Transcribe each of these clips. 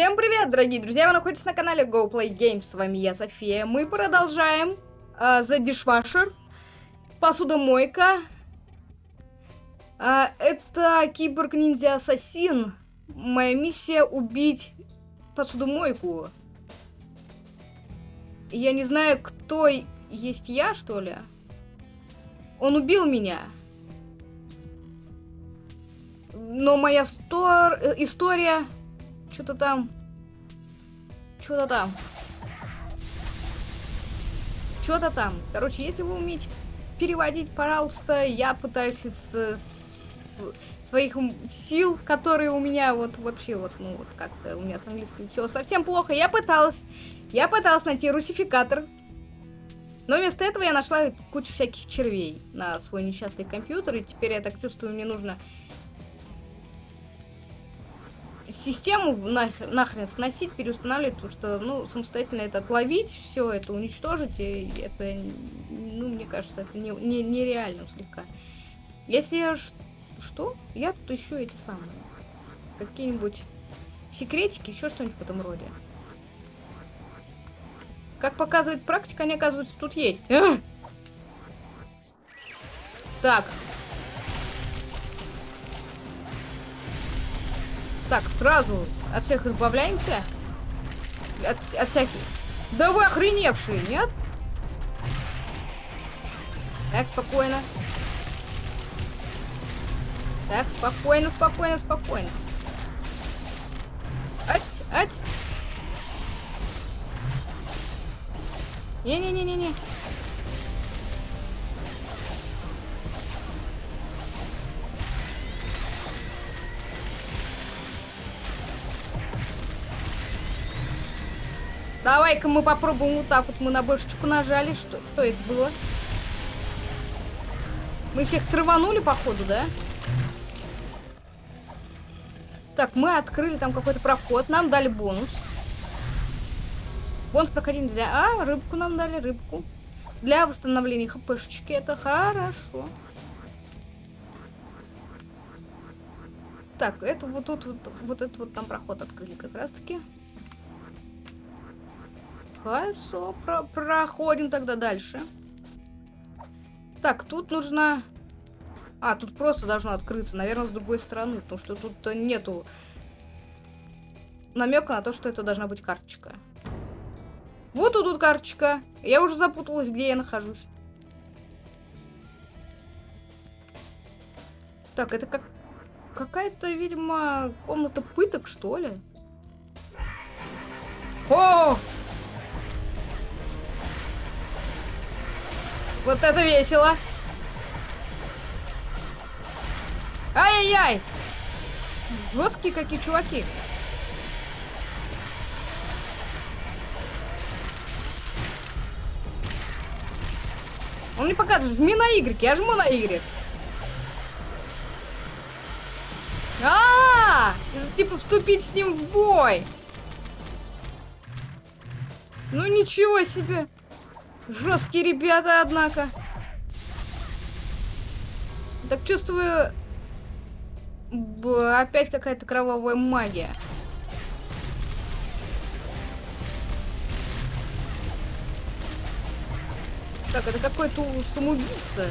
Всем привет, дорогие друзья! Вы находитесь на канале Go Play Games. С вами я, София. Мы продолжаем uh, The Dishwasher. Посудомойка. Uh, это киборг-ниндзя-ассасин. Моя миссия убить посудомойку. Я не знаю, кто есть я, что ли. Он убил меня. Но моя стор... Э, история что-то там. Что-то там. Что-то там. Короче, если вы умеете переводить, пожалуйста, я пытаюсь с, с своих сил, которые у меня вот вообще вот, ну вот как-то у меня с английским все совсем плохо. Я пыталась, я пыталась найти русификатор, но вместо этого я нашла кучу всяких червей на свой несчастный компьютер, и теперь я так чувствую, мне нужно систему нахрен, нахрен сносить, переустанавливать, потому что, ну, самостоятельно это отловить, все это уничтожить, и это, ну, мне кажется, это не, не, нереальным слегка. Если я... Что? Я тут ищу эти самые. Какие-нибудь секретики, еще что-нибудь в этом роде. Как показывает практика, они, оказывается, тут есть. А! Так, Так, сразу от всех избавляемся. От, от всяких... Да вы охреневшие, нет? Так, спокойно. Так, спокойно, спокойно, спокойно. Ать, ать. Не-не-не-не-не. Давай-ка мы попробуем вот так вот. Мы на бошечку нажали. Что, что это было? Мы всех траванули, походу, да? Так, мы открыли там какой-то проход. Нам дали бонус. Бонус проходить нельзя. А, рыбку нам дали, рыбку. Для восстановления хпшечки. Это хорошо. Так, это вот тут вот, вот этот вот там проход открыли как раз таки. Хорошо, про проходим тогда дальше. Так, тут нужно... А, тут просто должно открыться, наверное, с другой стороны, потому что тут нету намека на то, что это должна быть карточка. Вот тут, тут карточка. Я уже запуталась, где я нахожусь. Так, это как... Какая-то, видимо, комната пыток, что ли? О! Вот это весело. Ай-яй-яй! Жесткие какие чуваки. Он мне показывает, жми на Y, я жму на Y. А, -а, -а! типа вступить с ним в бой. Ну ничего себе. Жесткие ребята, однако. Так чувствую... Б опять какая-то кровавая магия. Так, это какой-то самоубийца.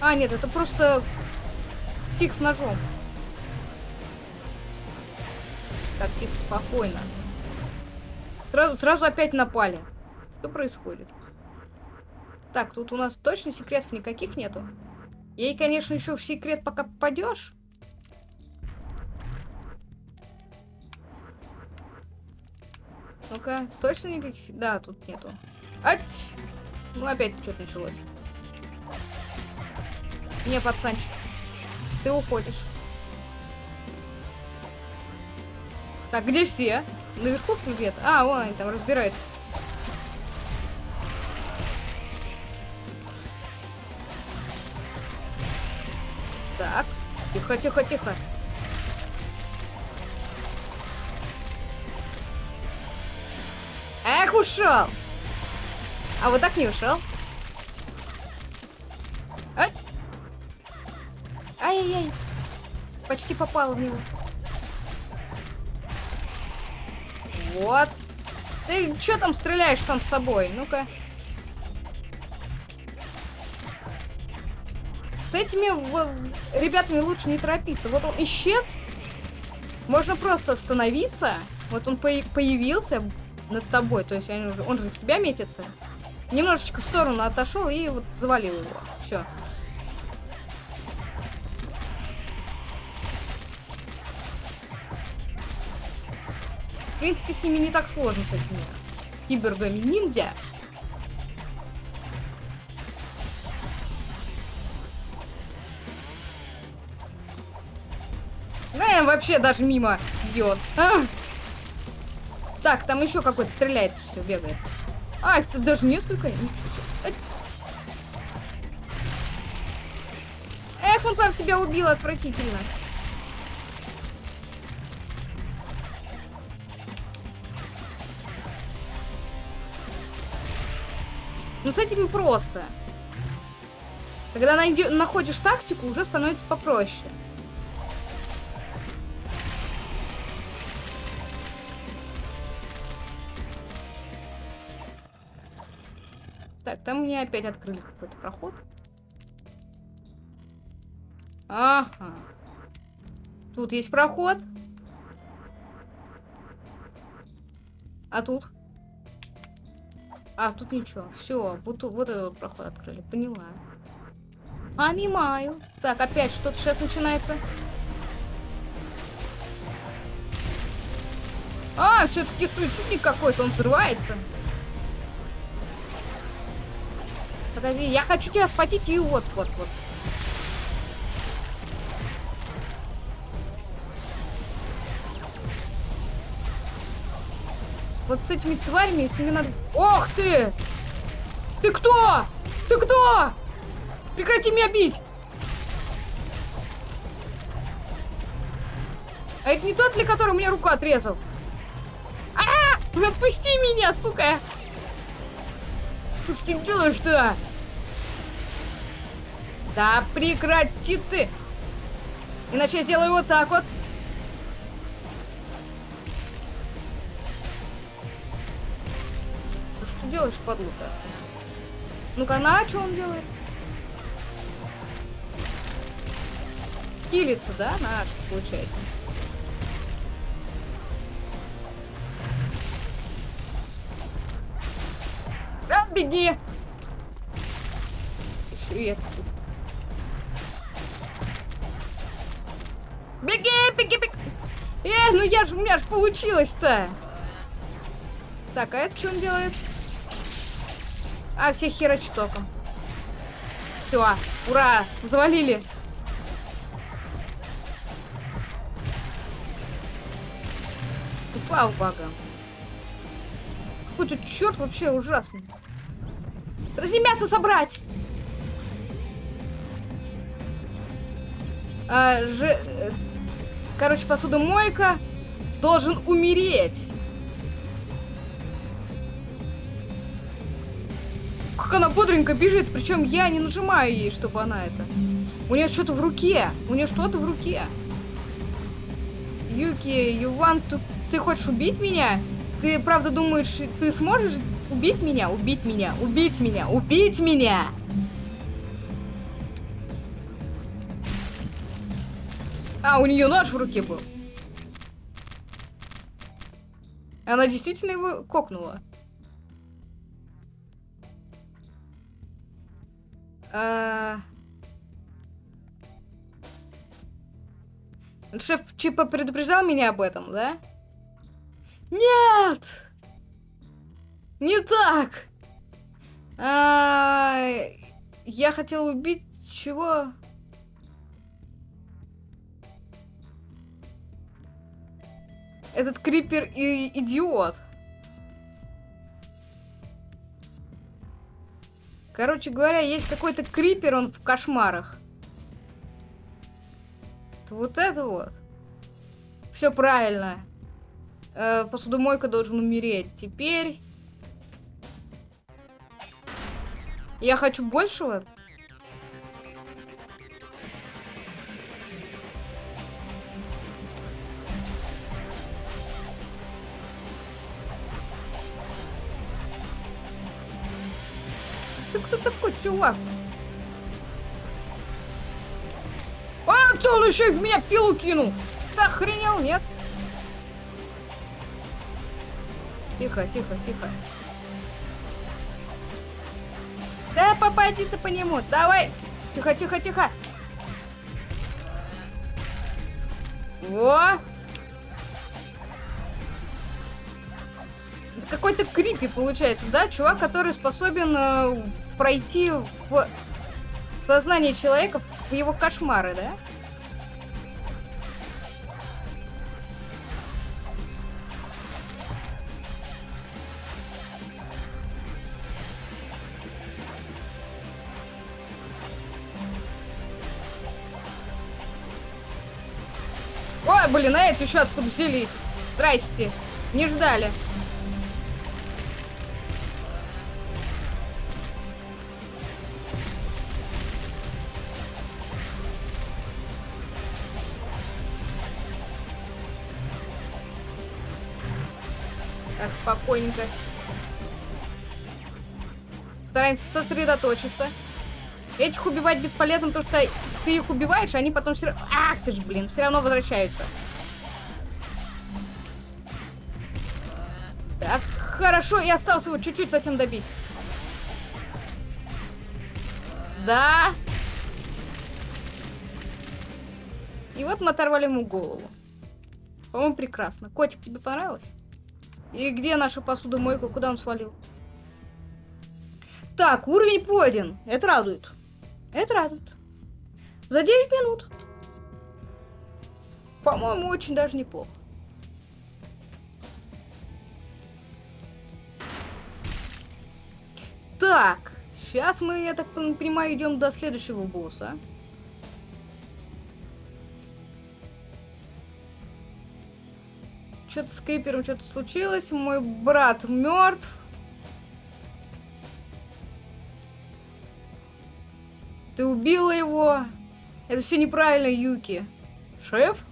А, нет, это просто тик с ножом. Так, тихо, спокойно. Сразу, сразу опять напали. Что происходит? Так, тут у нас точно секретов никаких нету. Ей, конечно, еще в секрет пока попадешь. Ну-ка, точно никаких... Да, тут нету. Ать! Ну, опять что-то началось. Не, пацанчик. Ты уходишь. Так, где все? Наверху где-то? А, вон они там разбираются. Тихо, тихо, тихо. Эх, ушел! А вот так не ушел. Ай-яй-яй. Почти попал в него. Вот. Ты что там стреляешь сам с собой? Ну-ка. С этими ребятами лучше не торопиться. Вот он исчез. Можно просто остановиться. Вот он по появился над тобой. То есть он же, он же в тебя метится. Немножечко в сторону отошел и вот завалил его. Все. В принципе, с ними не так сложно, с этими кибергами ниндзя. Вообще даже мимо бьет. А! Так, там еще какой-то стреляется, все, бегает. А, их тут даже несколько. Эх, он там себя убил отвратительно. Ну, с этими просто. Когда находишь тактику, уже становится попроще. Там мне опять открыли какой-то проход. Ага. Тут есть проход. А тут? А, тут ничего. Все, вот, вот этот вот проход открыли. Поняла. Понимаю. Так, опять что-то сейчас начинается. А, все-таки суицидник какой-то, он взрывается. Подожди, я хочу тебя схватить и вот, вот, вот. Вот с этими тварями, с ними надо... Ох ты! Ты кто? Ты кто? Прекрати меня бить! А это не тот ли, который мне руку отрезал? А, -а, -а! Отпусти меня, сука! Что ж ты делаешь-то? Да прекрати ты! Иначе я сделаю вот так вот. Что ж ты делаешь, подлука? Ну-ка, на, что он делает? Килится, да? На, что получается. Да, беги! Еще и это тут. Беги, беги, беги. Э, ну я ж, у меня ж получилось-то. Так, а это что он делает? А, всех херачит током. Все, ура, завалили. Ну, слава богам. Какой-то черт вообще ужасный. Подожди, мясо собрать! А, же, э, короче, посудомойка должен умереть. Как она бодренько бежит, причем я не нажимаю ей, чтобы она это. У нее что-то в руке. У нее что-то в руке. Юки, you want to... Ты хочешь убить меня? Ты правда думаешь, ты сможешь убить меня? Убить меня? Убить меня? Убить меня? А, у нее нож в руке был. Она действительно его кокнула. А... Шеф Чипа предупреждал меня об этом, да? Нет! Не так! А... Я хотел убить... Чего? Этот крипер и идиот. Короче говоря, есть какой-то крипер, он в кошмарах. Вот это вот. Все правильно. Э, посудомойка должен умереть. Теперь... Я хочу большего. Чувак? А, ты он еще в меня пилу кинул! Ты охренел, нет? Тихо, тихо, тихо. Да попади ты по нему, давай! Тихо, тихо, тихо! Во! Какой-то крипи получается, да? Чувак, который способен э, пройти в сознание человека в его кошмары, да? Ой, блин, а эти еще откуда взялись? Здрасте. Не ждали. Спокойненько. Стараемся сосредоточиться. Этих убивать бесполезно, потому что ты их убиваешь, а они потом все равно... Ах ты ж, блин, все равно возвращаются. Так, хорошо, и осталось его чуть-чуть совсем добить. Да. И вот мы оторвали ему голову. По-моему, прекрасно. Котик, тебе понравилось? И где наша посудомойка? Куда он свалил? Так, уровень пройден. Это радует. Это радует. За 9 минут. По-моему, очень даже неплохо. Так, сейчас мы, я так понимаю, идем до следующего босса. Что-то с Крипером что-то случилось. Мой брат мертв. Ты убила его. Это все неправильно, Юки. Шеф?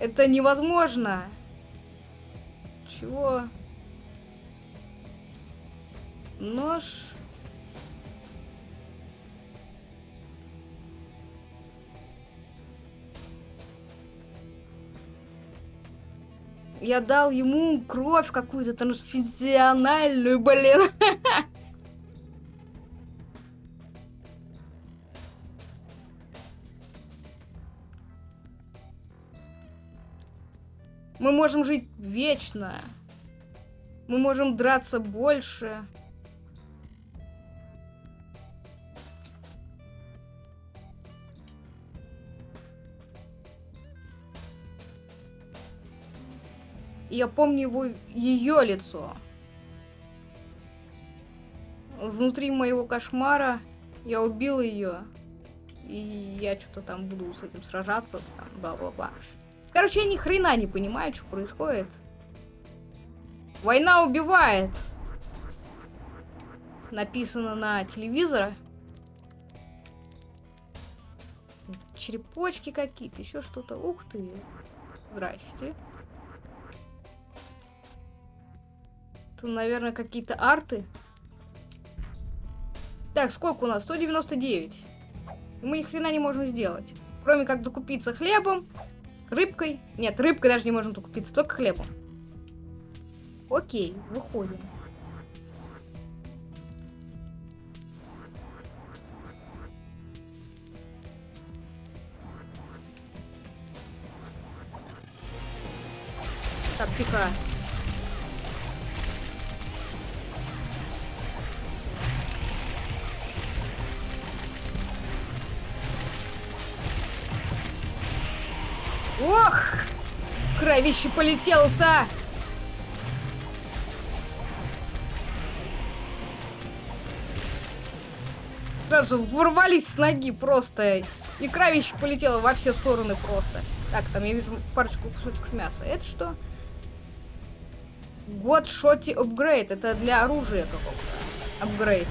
Это невозможно. Чего? Нож. Я дал ему кровь какую-то трансфузиональную, блин. Мы можем жить вечно. Мы можем драться больше. Я помню его, ее лицо. Внутри моего кошмара я убил ее. И я что-то там буду с этим сражаться, бла-бла-бла. Короче, я ни хрена не понимаю, что происходит. Война убивает. Написано на телевизоре. Черепочки какие-то, еще что-то. Ух ты. Здрасте. Это, наверное, какие-то арты. Так, сколько у нас? 199. И мы ни хрена не можем сделать. Кроме как закупиться хлебом, рыбкой. Нет, рыбкой даже не можем закупиться, только хлебом. Окей, выходим. Так, тихо. Кровище полетело-то! Сразу ворвались с ноги просто. И кровище полетело во все стороны просто. Так, там я вижу парочку кусочков мяса. Это что? God Shotty Upgrade. Это для оружия какого-то. Апгрейд.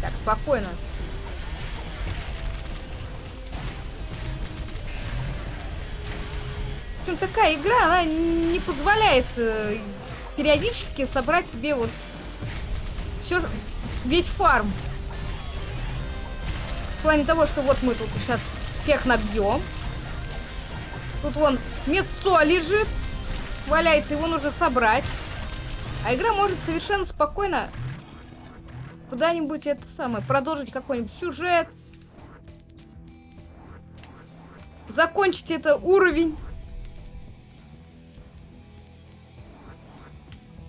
Так, спокойно. Такая игра, она не позволяет э, периодически собрать тебе вот все, весь фарм. В плане того, что вот мы тут сейчас всех набьем. Тут вон мецо лежит, валяется, его нужно собрать. А игра может совершенно спокойно куда-нибудь это самое, продолжить какой-нибудь сюжет. Закончить это уровень.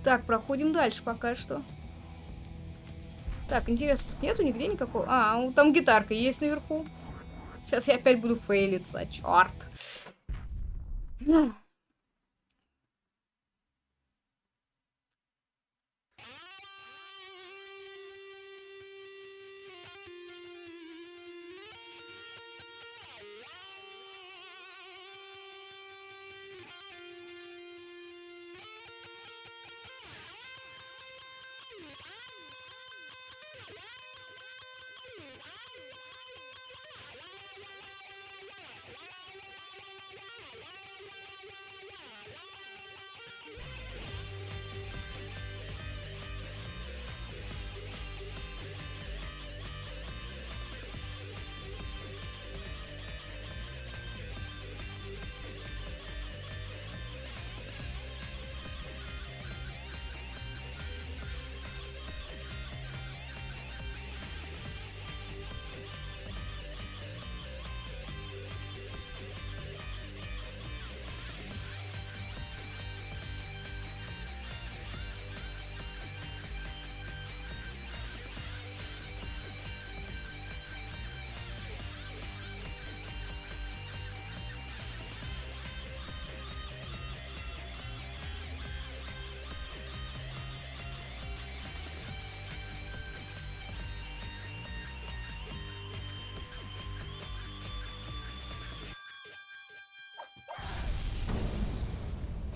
Так, проходим дальше пока что. Так, интересно, тут нету нигде никакого... А, там гитарка есть наверху. Сейчас я опять буду фейлиться, черт.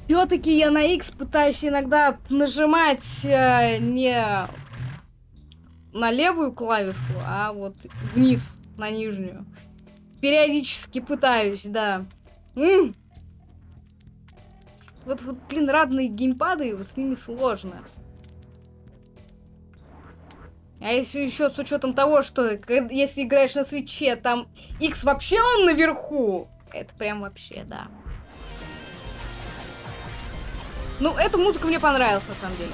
Все-таки я на X пытаюсь иногда нажимать э, не на левую клавишу, а вот вниз, на нижнюю. Периодически пытаюсь, да. М -м. Вот, вот, блин, разные геймпады, с ними сложно. А если еще с учетом того, что если играешь на свече, там X вообще он наверху, это прям вообще, да. Ну, эта музыка мне понравилась, на самом деле.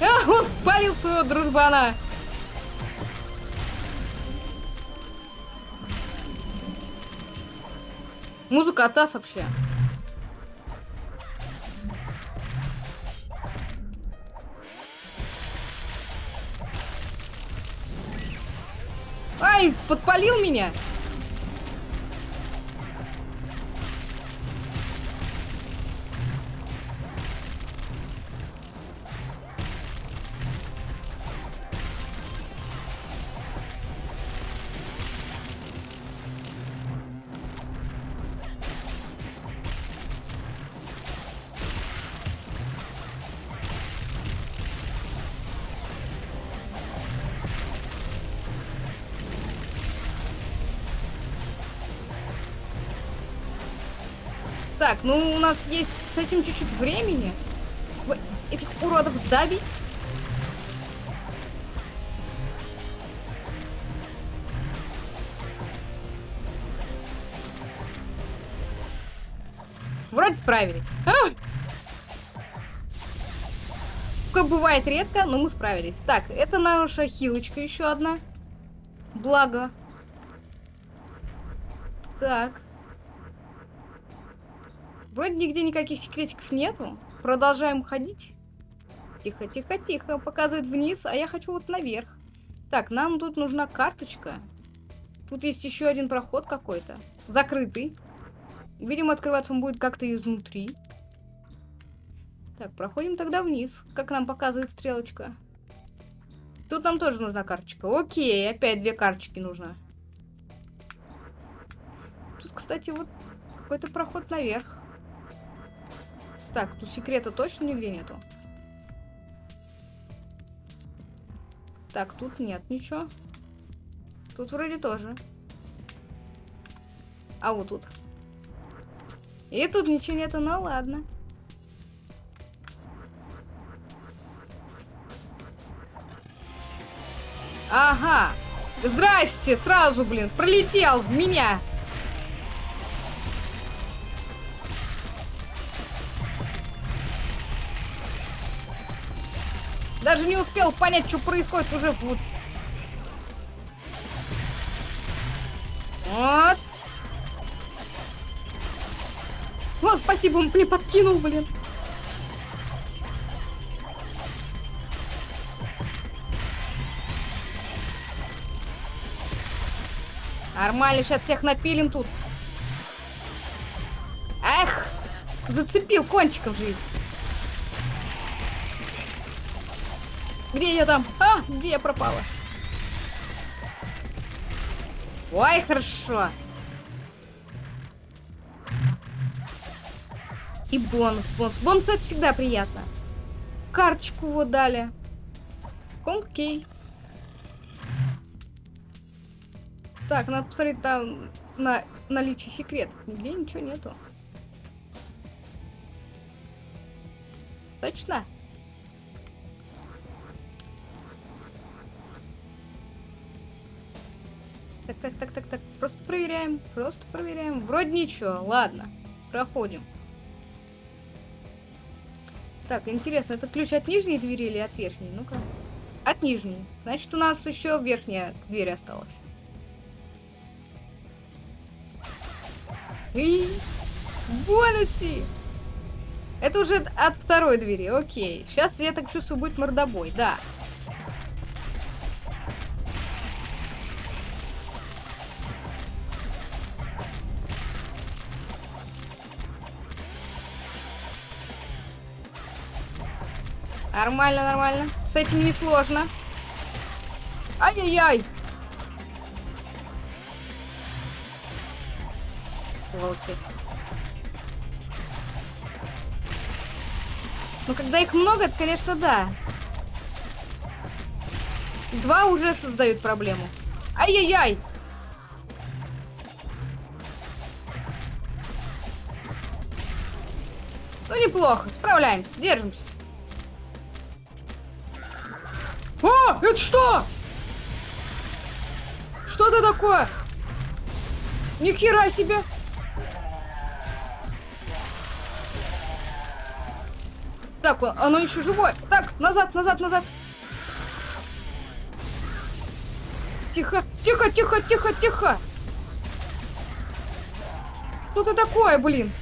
А, он спалил своего дружбана. Музыка атас вообще. Ай, подпалил меня. Нас есть совсем чуть-чуть времени. Этих уродов добить. Вроде справились. А! Такое бывает редко, но мы справились. Так, это наша хилочка еще одна. Благо. Так. Вроде нигде никаких секретиков нету. Продолжаем ходить. Тихо, тихо, тихо. Показывает вниз, а я хочу вот наверх. Так, нам тут нужна карточка. Тут есть еще один проход какой-то. Закрытый. Видимо, открываться он будет как-то изнутри. Так, проходим тогда вниз, как нам показывает стрелочка. Тут нам тоже нужна карточка. Окей, опять две карточки нужно. Тут, кстати, вот какой-то проход наверх. Так, тут секрета точно нигде нету. Так, тут нет ничего. Тут вроде тоже. А вот тут. И тут ничего нету, ну ладно. Ага. Здрасте, сразу, блин, пролетел в меня. Даже не успел понять, что происходит уже. Вот. Вот. Вот, спасибо, он мне подкинул, блин. Нормально, сейчас всех напилим тут. Эх, зацепил кончиком жизнь. Где я там? А, где я пропала? Ой, хорошо. И бонус, бонус. Бонус это всегда приятно. Карточку вот дали. Окей. Так, надо посмотреть там на наличие секретов. Нигде ничего нету. Точно? Так, так, так, так. Просто проверяем. Просто проверяем. Вроде ничего. Ладно. Проходим. Так, интересно, это ключ от нижней двери или от верхней? Ну-ка. От нижней. Значит, у нас еще верхняя дверь осталась. И... Бонуси! Это уже от второй двери, окей. Сейчас, я так чувствую, будет мордобой, да. Нормально, нормально. С этим не сложно. Ай-яй-яй! Волчи. Ну, когда их много, это, конечно, да. Два уже создают проблему. Ай-яй-яй! Ну, неплохо, справляемся, держимся. Это что? Что это такое? Ни хера себе! Так, оно еще живое. Так, назад, назад, назад. Тихо, тихо, тихо, тихо, тихо. Что это такое, блин?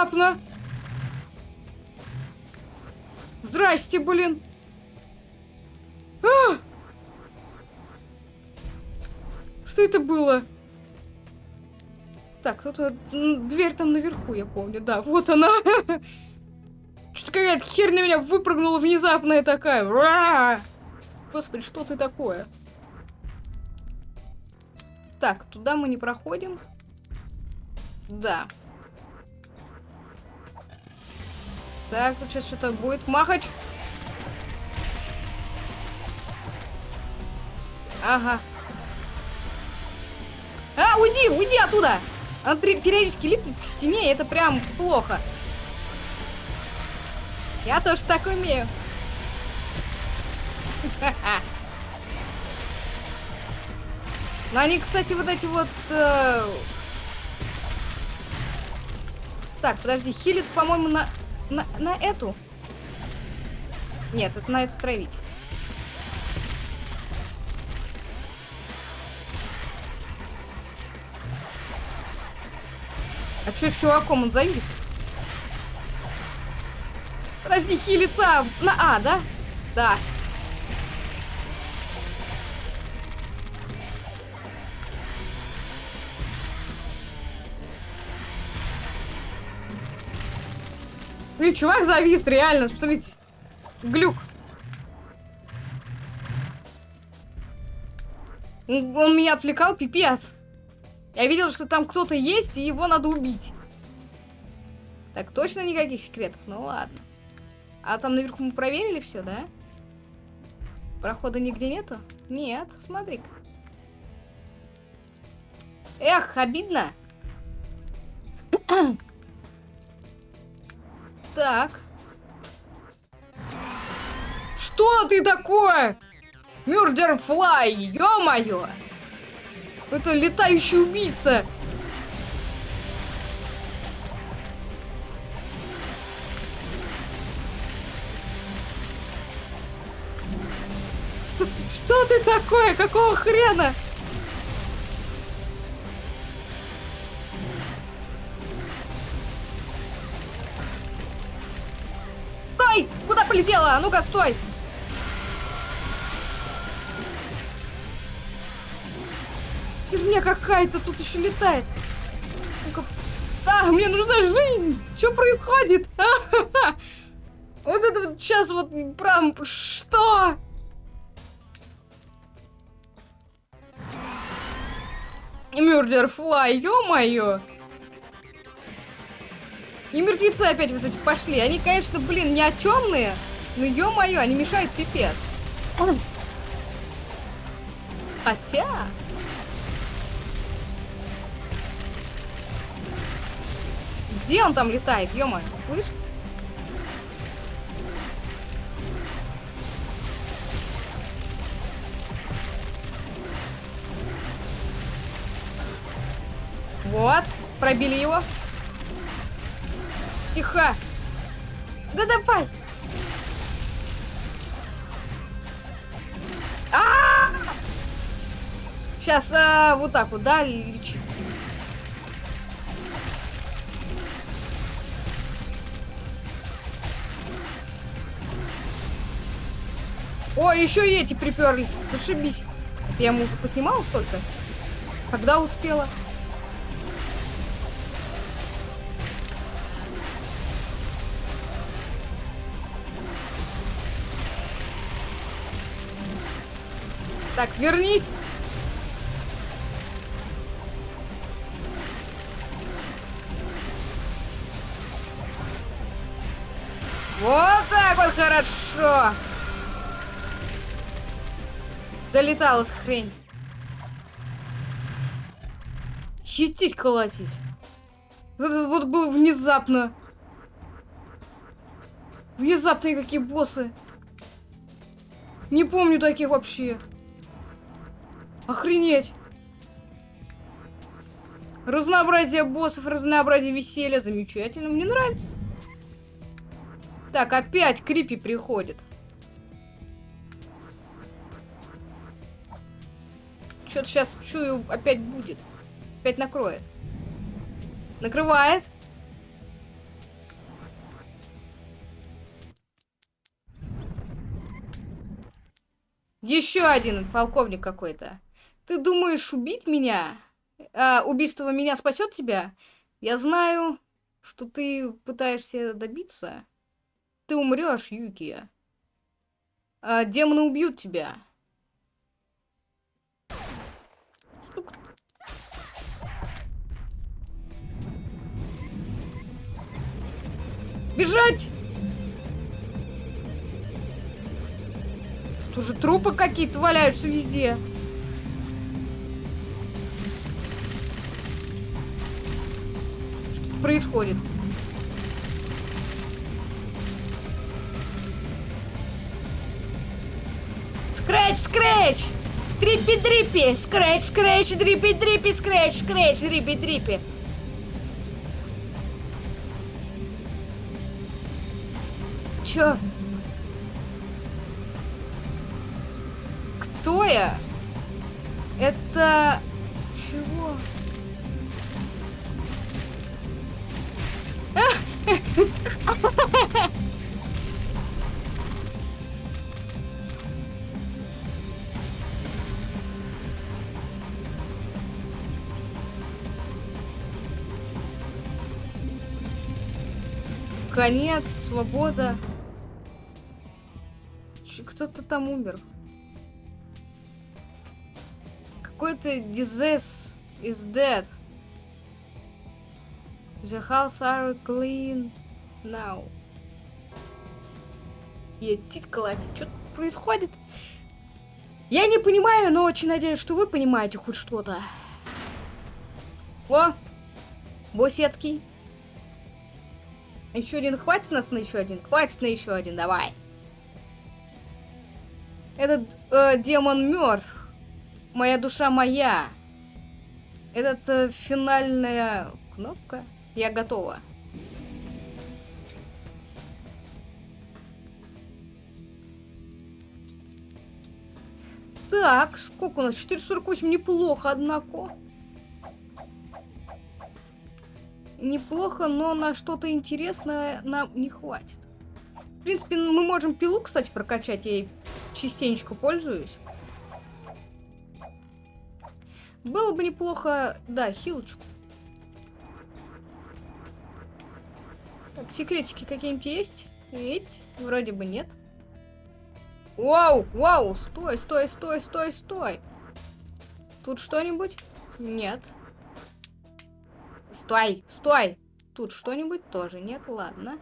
Внезапно. Здрасте, блин. А! Что это было? Так, кто-то... Дверь там наверху, я помню. Да, вот она. Что-то какая-то херь на меня выпрыгнула внезапная такая. Господи, что ты такое? Так, туда мы не проходим. Да. Так, вот сейчас что-то будет. Махач. Ага. А, уйди, уйди оттуда! Он периодически липнет к стене, и это прям плохо. Я тоже так умею. Но они, кстати, вот эти вот... Э... Так, подожди, Хилис, по-моему, на... На, на эту? Нет, это на эту травить. А что с чуваком он завис? Подожди, хилица на А, да? Да. Блин, чувак завис, реально, смотрите. Глюк. Он меня отвлекал, пипец. Я видел, что там кто-то есть, и его надо убить. Так, точно никаких секретов? Ну ладно. А там наверху мы проверили все, да? Прохода нигде нету? Нет, смотри-ка. Эх, обидно. Так. Что ты такое? Мюрдер Флай, ё-моё! Это летающий убийца! Что ты такое? Какого хрена? Полетела? А ну-ка, стой! Херня какая-то тут еще летает. Ну-ка. А, мне нужна жизнь! Что происходит? Вот это вот сейчас вот прям что? Мюрдер Флай, ё-моё! И мертвецы опять вот эти пошли. Они, конечно, блин, ни о чёмные, но ё-моё, они мешают пипец. Хотя... Где он там летает, ё-моё, слышь? Вот, пробили его. Тихо. Да давай. А, -а, -а! Сейчас а, вот так вот, да, лечить. О, еще и эти приперлись. Зашибись. Я ему поснимала столько? Когда успела? Так, вернись. Вот так вот хорошо. Долеталась хрень. Хитить колотить. Это вот было внезапно. Внезапные какие боссы. Не помню таких вообще. Охренеть! Разнообразие боссов, разнообразие веселья. Замечательно, мне нравится. Так, опять Крипи приходит. Что-то сейчас чую, опять будет. Опять накроет. Накрывает. Еще один полковник какой-то. Ты думаешь убить меня? А, убийство меня спасет тебя? Я знаю, что ты пытаешься добиться. Ты умрешь, Юки. А, демоны убьют тебя. Бежать! Тут уже трупы какие-то валяются везде. Происходит? Скрэч, скрэч! Трипи, дрипи! Скрэч, скрэч, дрипи, дрипи, скрэч, скрэч, дрипи, дрипи! Чё? Кто я? Это... Чего? Конец, свобода. Кто-то там умер. Какой-то disease is dead. The house are clean now. Я титкалась. Что происходит? Я не понимаю, но очень надеюсь, что вы понимаете хоть что-то. О! Босецкий. Еще один. Хватит нас на еще один? Хватит на еще один, давай. Этот э, демон мертв. Моя душа моя. Этот э, финальная кнопка. Я готова. Так, сколько у нас? 448, неплохо, однако. Неплохо, но на что-то интересное нам не хватит. В принципе, мы можем пилу, кстати, прокачать. Я ей частенько пользуюсь. Было бы неплохо, да, хилочку. Так, секретики какие-нибудь есть? Ведь вроде бы нет. Вау, вау, стой, стой, стой, стой, стой. Тут что-нибудь? Нет. Стой, стой. Тут что-нибудь тоже нет, ладно.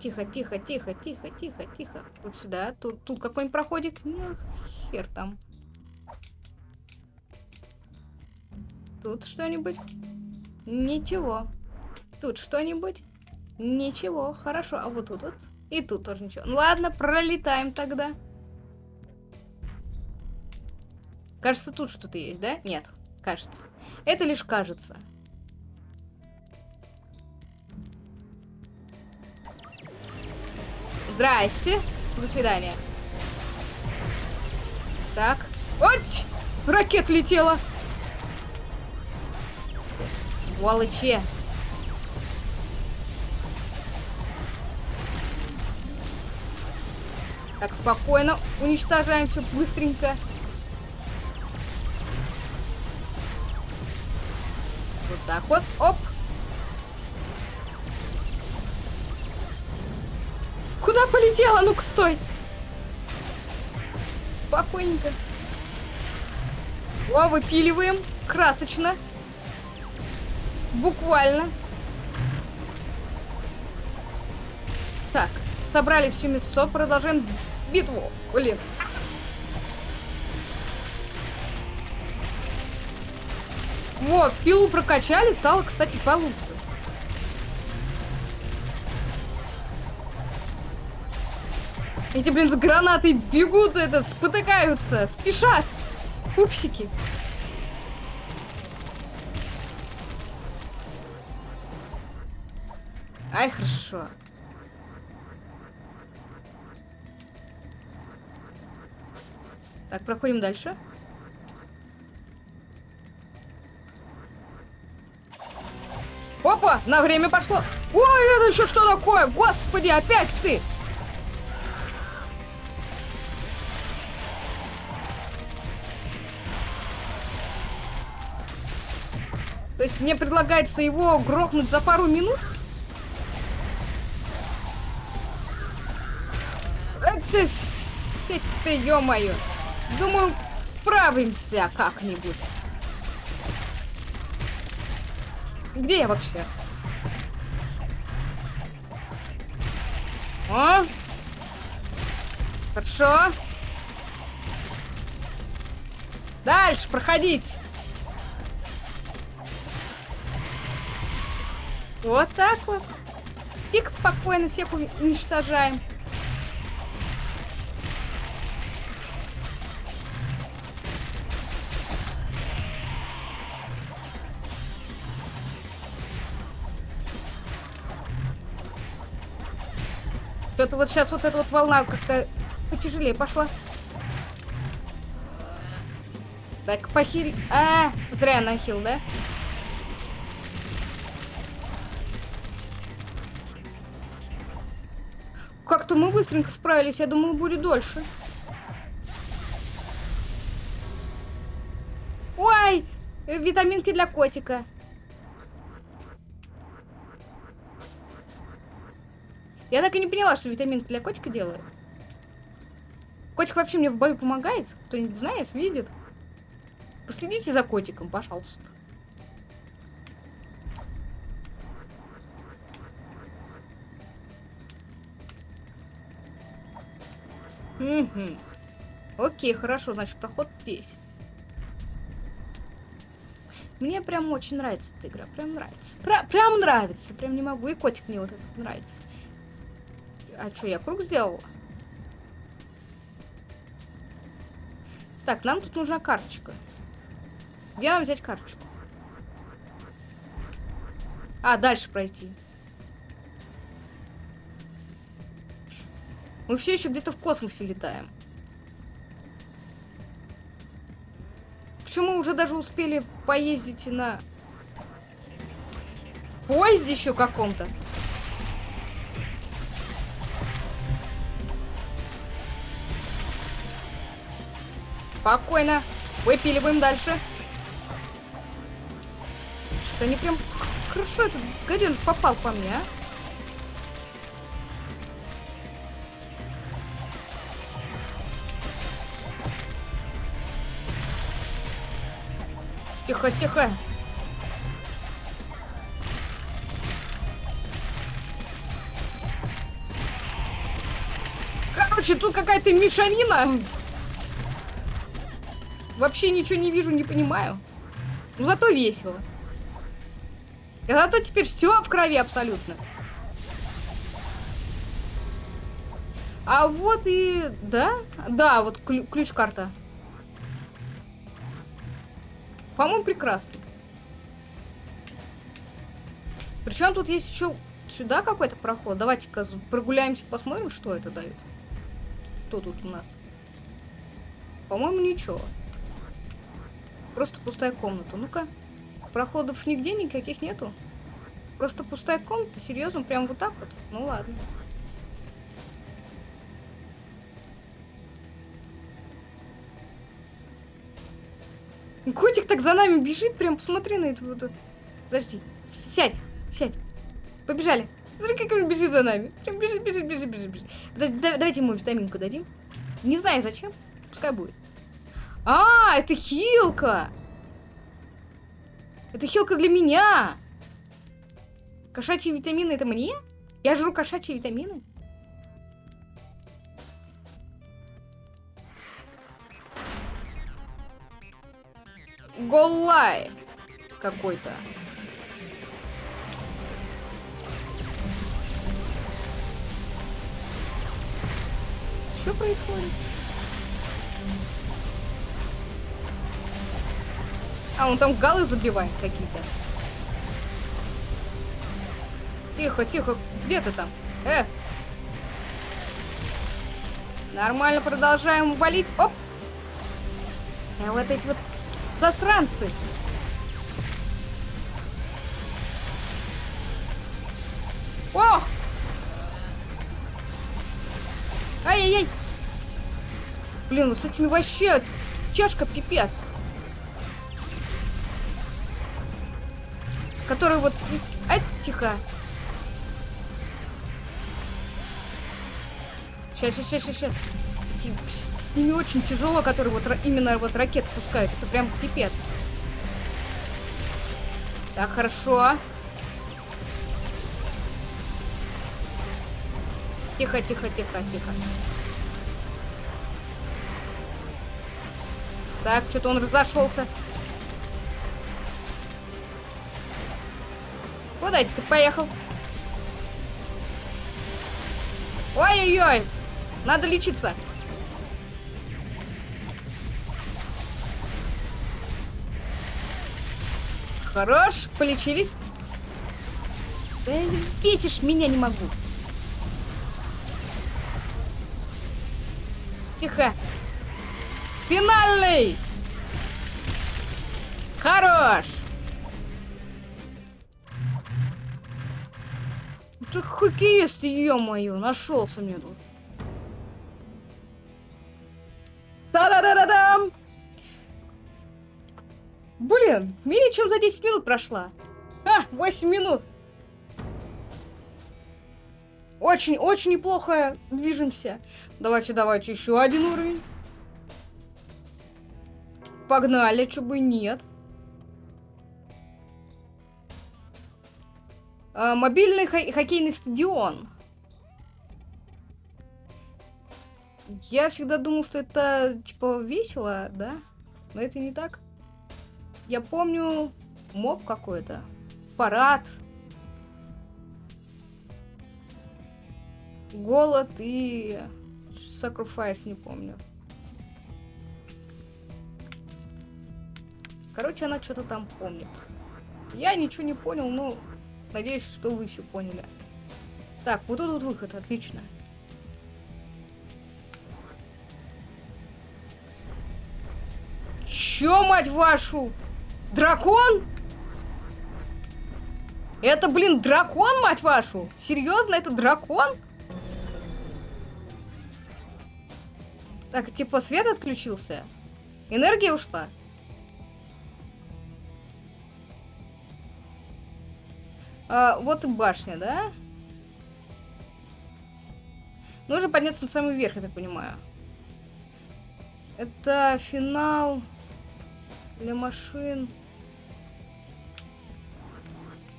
Тихо, тихо, тихо, тихо, тихо, тихо. Вот сюда. Тут, тут какой-нибудь проходик? Ну, хер там. Тут что-нибудь? Ничего. Тут что-нибудь? Ничего. Хорошо. А вот тут вот? И тут тоже ничего. Ну ладно, пролетаем тогда. Кажется, тут что-то есть, да? Нет, кажется. Это лишь кажется. Здрасте. До свидания. Так. Вот! Ракет летела. Сволочи. Так, спокойно. Уничтожаем все быстренько. Вот так вот. Оп. Куда полетела? Ну-ка, стой. Спокойненько. О, выпиливаем. Красочно. Буквально. Так, собрали всю мясо, продолжаем битву. Блин. Вот, пилу прокачали, стало, кстати, получше. Эти, блин, с гранатой бегут, этот, спотыкаются, спешат. Пупсики. Ай, хорошо. Так, проходим дальше. Опа, на время пошло. Ой, это еще что такое? Господи, опять ты! То есть мне предлагается его грохнуть за пару минут? Это, это ё-моё. Думаю, справимся как-нибудь. Где я вообще? О! Хорошо. Дальше проходить. Вот так вот. Тихо, спокойно всех уничтожаем. Что-то вот сейчас вот эта вот волна как-то потяжелее пошла. Так, похиль... А, зря нахил, да? Как-то мы быстренько справились, я думала, будет дольше. Ой, витаминки для котика. Я так и не поняла, что витамин для котика делает. Котик вообще мне в бою помогает? Кто-нибудь знает, видит? Последите за котиком, пожалуйста. Угу. Окей, хорошо, значит, проход здесь. Мне прям очень нравится эта игра, прям нравится. Пр прям нравится, прям не могу. И котик мне вот этот нравится. А что, я круг сделала? Так, нам тут нужна карточка. Где нам взять карточку? А, дальше пройти. Мы все еще где-то в космосе летаем. Почему мы уже даже успели поездить на поезде еще каком-то? Спокойно. Выпиливаем дальше. Что-то они прям хорошо этот гаденыш попал по мне, а? Тихо, тихо. Короче, тут какая-то мешанина. Вообще ничего не вижу, не понимаю. Ну, зато весело. И зато теперь все в крови абсолютно. А вот и... Да? Да, вот ключ-карта. По-моему, прекрасно. Причем тут есть еще сюда какой-то проход. Давайте-ка прогуляемся, посмотрим, что это дает. Что тут у нас? По-моему, ничего. Просто пустая комната. Ну-ка. Проходов нигде никаких нету. Просто пустая комната. Серьезно? Прям вот так вот? Ну ладно. Котик так за нами бежит, прям посмотри на это. Подожди, сядь, сядь. Побежали. Смотри, как он бежит за нами. Прям бежит, бежит, бежит, бежит, бежит. Подожди, да, давайте ему витаминку дадим. Не знаю зачем, пускай будет. А, это хилка. Это хилка для меня. Кошачьи витамины это мне? Я жру кошачьи витамины? Голлай какой-то. Что происходит? А, он там галы забивает какие-то. Тихо, тихо. Где ты там? Э! Нормально продолжаем валить. Оп! А вот эти вот Засранцы! О! Ай-яй-яй! Блин, ну с этими вообще чашка пипец. Который вот... Ай, тихо. Сейчас, сейчас, сейчас, сейчас с ними очень тяжело, которые вот именно вот ракеты пускают. Это прям пипец. Так, хорошо. Тихо, тихо, тихо, тихо. Так, что-то он разошелся. Куда это ты поехал? Ой-ой-ой! Надо лечиться. Хорош, полечились. Да бесишь меня не могу. Тихо. Финальный. Хорош. Ты хоккеист, ё-моё, нашелся мне тут. Та-да-да-да-дам! Блин, менее чем за 10 минут прошла. А, 8 минут. Очень-очень неплохо движемся. Давайте, давайте еще один уровень. Погнали, бы нет. А, мобильный хоккейный стадион. Я всегда думал, что это, типа, весело, да? Но это не так. Я помню моб какой-то. Парад. Голод и... Sacrifice, не помню. Короче, она что-то там помнит. Я ничего не понял, но надеюсь, что вы все поняли. Так, вот тут вот выход, отлично. Чё, мать вашу? Дракон? Это, блин, дракон, мать вашу? Серьезно, это дракон? Так, типа свет отключился? Энергия ушла? А, вот и башня, да? Нужно подняться на самый верх, я так понимаю. Это финал для машин.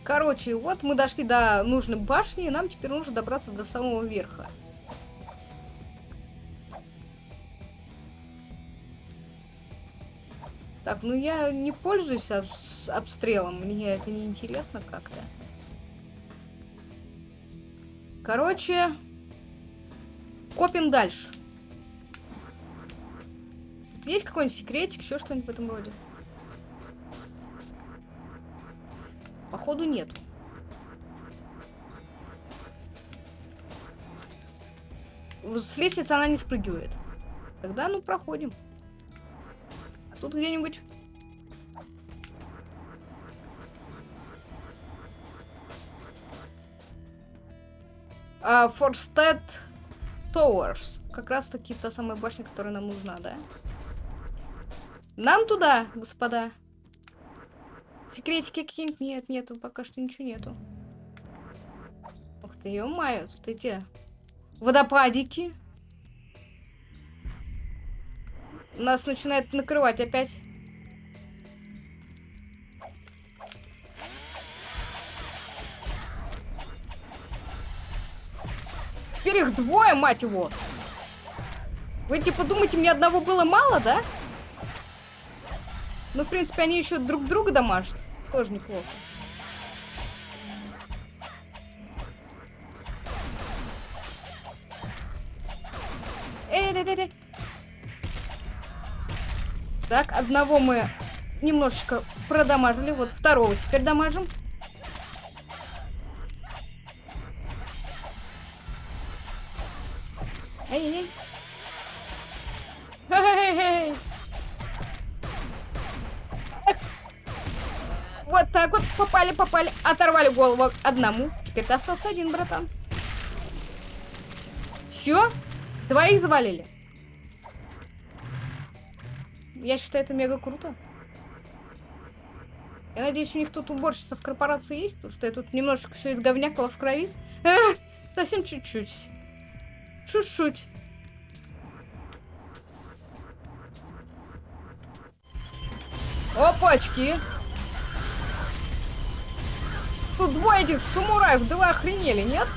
Короче, вот мы дошли до нужной башни, и нам теперь нужно добраться до самого верха. Так, ну я не пользуюсь обстрелом, мне это не интересно как-то. Короче, копим дальше. есть какой-нибудь секретик, еще что-нибудь в этом роде? Походу нету. С лестницы она не спрыгивает. Тогда, ну, проходим. А тут где-нибудь Uh, Forstead Towers. Как раз таки та самая башня, которая нам нужна, да? Нам туда, господа. Секретики какие-нибудь? Нет, нету. Пока что ничего нету. Ух ты, ё-моё, тут эти водопадики. Нас начинает накрывать опять. Теперь их двое, мать его. Вы типа думаете, мне одного было мало, да? Ну, в принципе, они еще друг друга домашат. Тоже неплохо. Так, одного мы немножечко продамажили. Вот второго теперь дамажим. Вот попали. Оторвали голову одному. Теперь ты остался один, братан. Все? Двоих завалили. Я считаю, это мега круто. Я надеюсь, у них тут уборщица в корпорации есть, потому что я тут немножечко все изговнякала в крови. Совсем чуть-чуть. Чуть-чуть. Опачки. Тут двое этих самураев, да вы охренели, нет?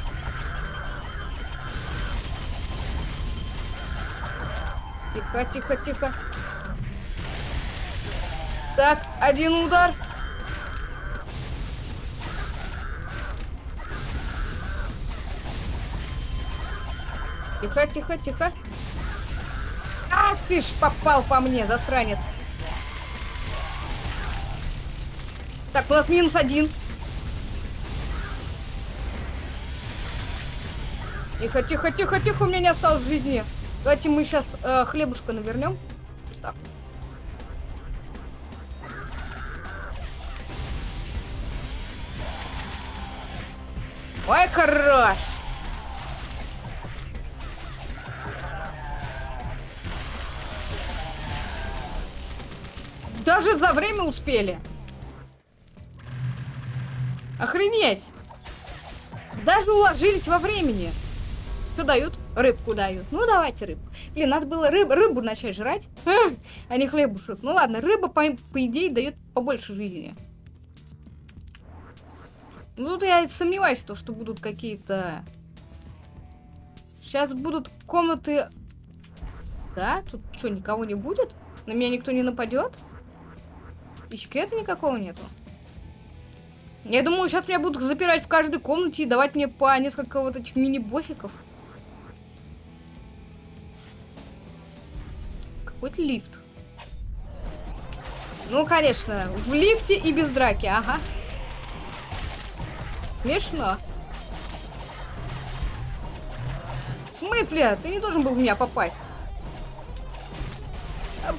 Тихо, тихо, тихо. Так, один удар. Тихо, тихо, тихо. Ах ты ж попал по мне, засранец. Так, у нас минус один. Тихо, тихо, тихо, тихо, у меня не осталось жизни. Давайте мы сейчас э, хлебушка навернем. Так. Ой, хорош! Даже за время успели. Охренеть! Даже уложились во времени. Что дают? Рыбку дают. Ну, давайте рыбку. Блин, надо было рыб, рыбу начать жрать, а не хлебушек. Ну ладно, рыба, по, по идее, дает побольше жизни. Ну, тут я сомневаюсь, что будут какие-то... Сейчас будут комнаты Да? Тут что, никого не будет? На меня никто не нападет? И секрета никакого нету? Я думаю, сейчас меня будут запирать в каждой комнате и давать мне по несколько вот этих мини-боссиков. Какой-то лифт. Ну, конечно, в лифте и без драки, ага. Смешно. В смысле? Ты не должен был в меня попасть.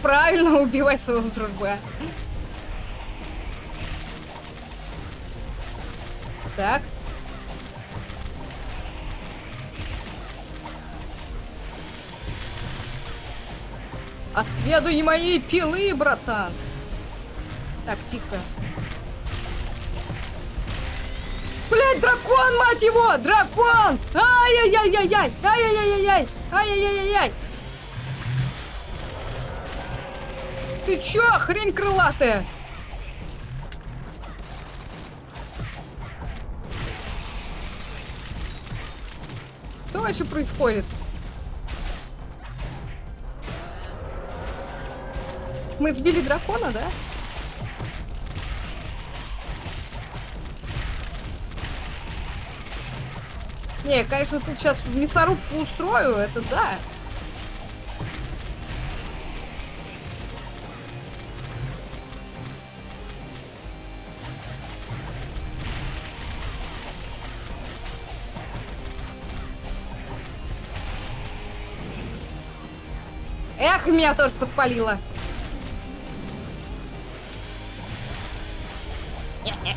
Правильно, убивай своего друга. Так. Отведу не моей пилы, братан. Так, тихо. Блять, дракон, мать его! Дракон! Ай-яй-яй-яй-яй! Ай-яй-яй-яй! Ай-яй-яй-яй! Ты чё, хрень крылатая? Что вообще происходит? Мы сбили дракона, да? Не, конечно, тут сейчас мясорубку устрою, это да. Эх, меня тоже подпалило.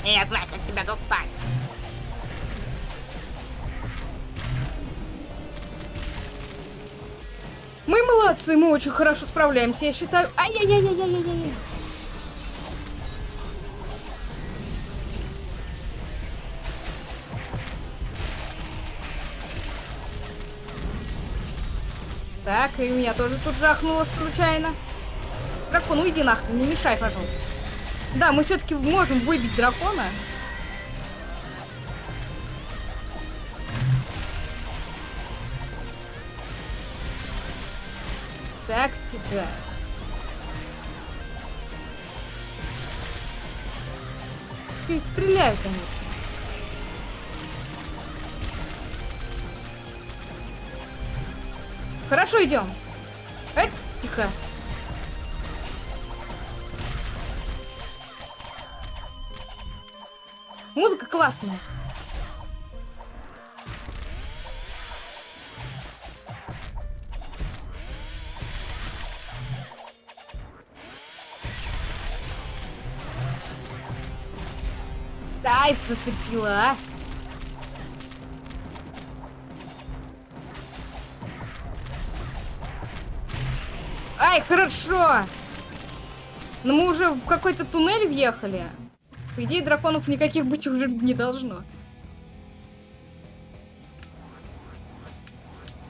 Я знаю, как себя достать. Мы молодцы, мы очень хорошо справляемся, я считаю. Ай-яй-яй-яй-яй-яй. Так, и меня тоже тут жахнуло случайно. Дракон, уйди нахрен, не мешай, пожалуйста. Да, мы все-таки можем выбить дракона. Так, стига. Ты стреляют они. Хорошо, идем. Эй, тихо. Классная. Ай, зацепила, а. Ай, хорошо! Но мы уже в какой-то туннель въехали. По идее, драконов никаких быть уже не должно.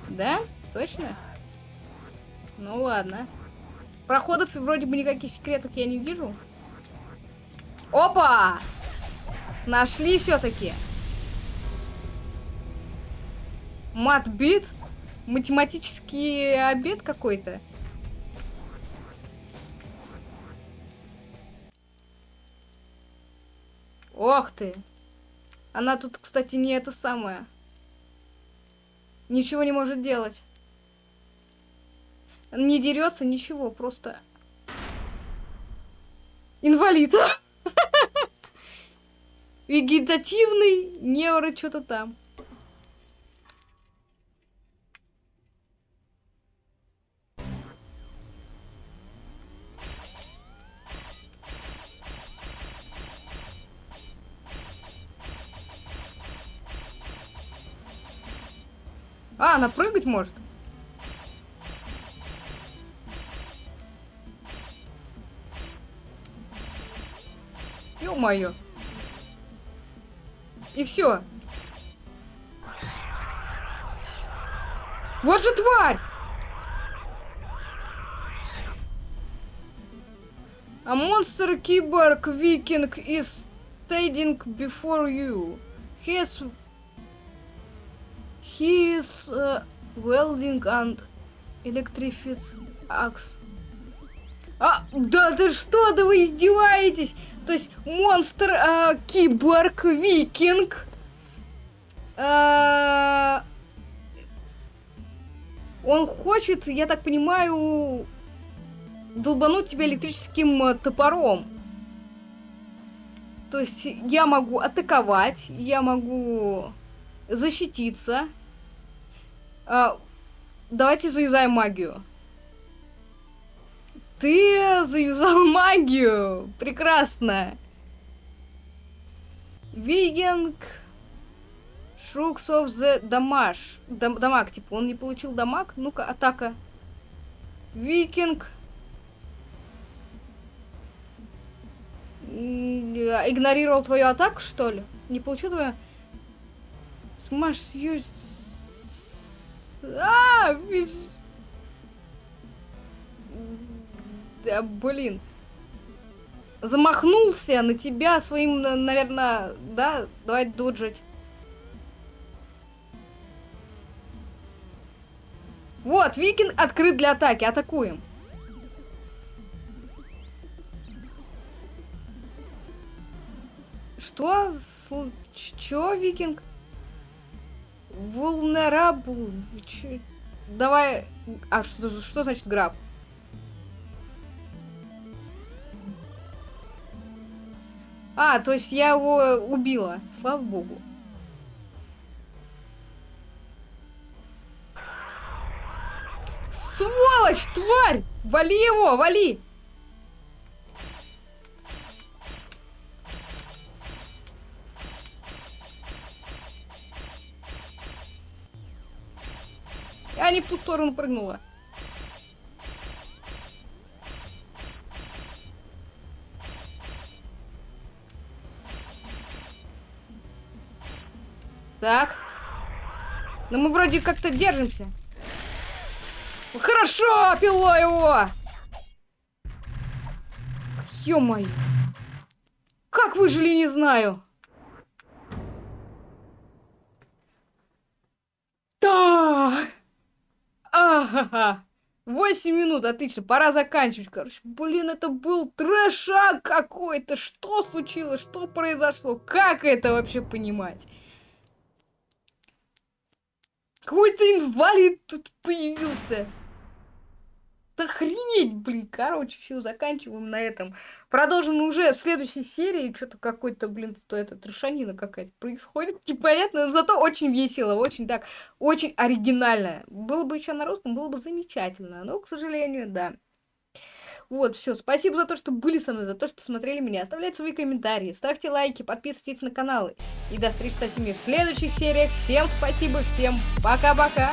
Да? Точно? Ну ладно. Проходов вроде бы никаких секретов я не вижу. Опа! Нашли все-таки. Матбит? Математический обед какой-то. Ох ты. Она тут, кстати, не это самое. Ничего не может делать. Не дерется, ничего, просто... Инвалид. Вегетативный невро что-то там. А, она прыгать может? Ё-моё. И все. Вот же тварь! A monster keyboard viking is standing before you. He is... He is uh, welding and Электрифиц... Акс. А, да ты что, да вы издеваетесь? То есть монстр, а, киборг, викинг. А, он хочет, я так понимаю, долбануть тебя электрическим э, топором. То есть я могу атаковать, я могу защититься. А, давайте заюзаем магию. Ты заюзал магию! Прекрасно! Вигинг... Шрукс of the Damage. Дам дамаг, типа, он не получил дамаг. Ну-ка, атака. Викинг. Игнорировал твою атаку, что ли? Не получил твою... Смаш сьюз... А, виж... Да, блин. Замахнулся на тебя своим, наверное, да? Давай доджить. Вот, викинг открыт для атаки. Атакуем. Что? Чё, викинг? Vulnerable. Чё? Давай... А, что, что значит граб? А, то есть я его убила. Слава богу. Сволочь, тварь! Вали его, вали! Я не в ту сторону прыгнула. Так. Ну мы вроде как-то держимся. Хорошо, пило его! Ё-моё. Как выжили, не знаю. Да! Ага. 8 минут, отлично, пора заканчивать, короче. Блин, это был трэшак какой-то. Что случилось? Что произошло? Как это вообще понимать? Какой-то инвалид тут появился. Охренеть, блин. Короче, все, заканчиваем на этом. Продолжим уже в следующей серии. Что-то какой-то, блин, тут это трешанина какая-то происходит. Непонятно, но зато очень весело, очень так, очень оригинально. Было бы еще на русском, было бы замечательно. Но, к сожалению, да. Вот, все. Спасибо за то, что были со мной, за то, что смотрели меня. Оставляйте свои комментарии, ставьте лайки, подписывайтесь на каналы. И до встречи со всеми в следующих сериях. Всем спасибо, всем пока-пока.